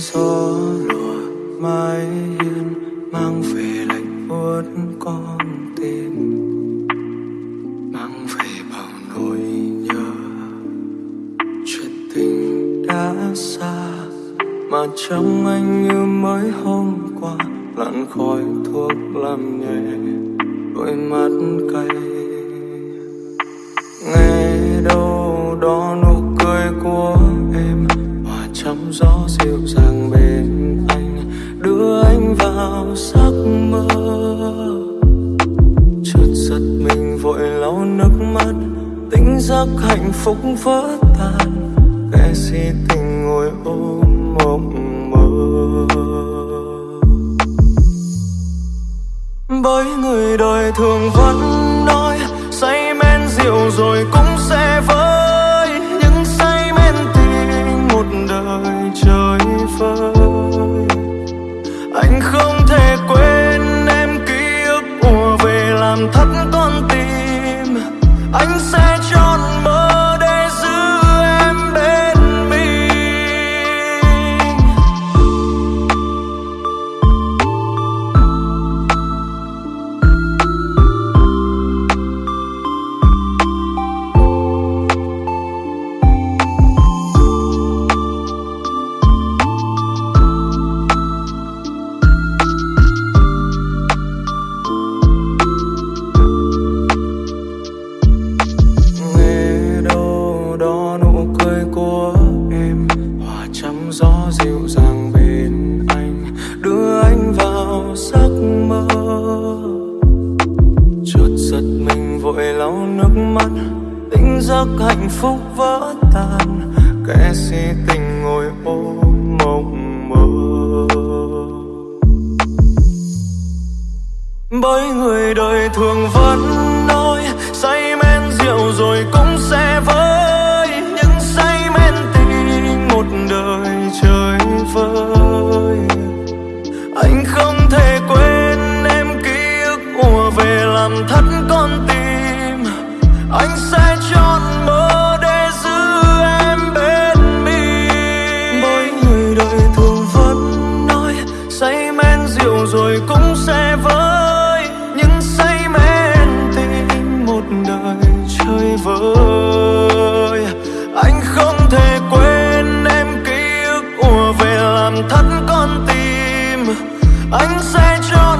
gió lùa mái hiên mang về lạnh buốt con tên mang về bao nỗi nhớ. Chuyện tình đã xa mà trong anh như mới hôm qua, lặn khói thuốc làm nhẹ đôi mắt cay. Nghe đâu đó nụ cười của em hòa trong gió dịu dàng bên anh, đưa anh vào giấc mơ. Hạnh phúc vỡ tan kẻ si tình ngồi ôm mộng mơ. Bởi người đời thường vẫn nói, say men rượu rồi cũng sẽ vơi. Những say men tình một đời trời vơi anh không thể quên em ký ức ùa về làm thắt con tim. Anh sẽ dịu dàng bên anh, đưa anh vào giấc mơ. Chợt giật mình vội lau nước mắt tỉnh giấc hạnh phúc vỡ tan. Kẻ si tình ngồi ôm mộng mơ. Bởi người đời thường vẫn anh sẽ chọn